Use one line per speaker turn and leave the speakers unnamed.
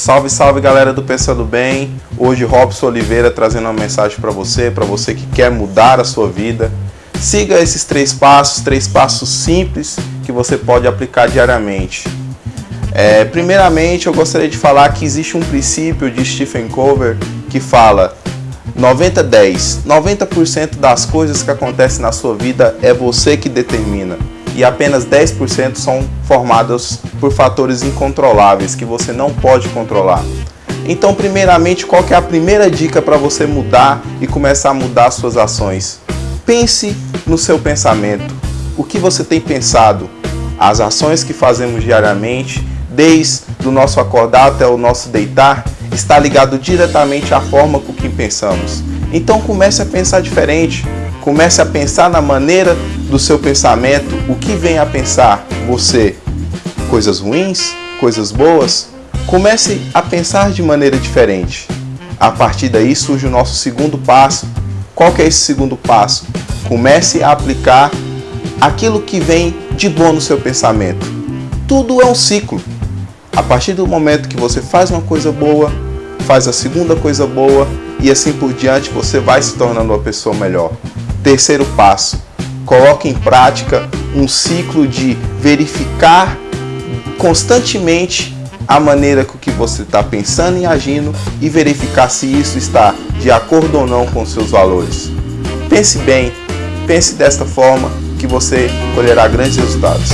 Salve, salve galera do Pensando Bem. Hoje Robson Oliveira trazendo uma mensagem para você, para você que quer mudar a sua vida. Siga esses três passos, três passos simples que você pode aplicar diariamente. É, primeiramente, eu gostaria de falar que existe um princípio de Stephen Covey que fala 90-10. 90%, das coisas que acontecem na sua vida é você que determina. E apenas 10% são formadas por fatores incontroláveis que você não pode controlar. Então, primeiramente, qual é a primeira dica para você mudar e começar a mudar suas ações? Pense no seu pensamento. O que você tem pensado? As ações que fazemos diariamente, desde o nosso acordar até o nosso deitar, está ligado diretamente à forma com que pensamos. Então comece a pensar diferente, comece a pensar na maneira do seu pensamento, o que vem a pensar você, coisas ruins, coisas boas, comece a pensar de maneira diferente. A partir daí surge o nosso segundo passo. Qual que é esse segundo passo? Comece a aplicar aquilo que vem de bom no seu pensamento. Tudo é um ciclo. A partir do momento que você faz uma coisa boa, faz a segunda coisa boa e assim por diante você vai se tornando uma pessoa melhor. Terceiro passo, coloque em prática um ciclo de verificar constantemente a maneira com que você está pensando e agindo e verificar se isso está de acordo ou não com seus valores. Pense bem, pense desta forma que você colherá grandes resultados.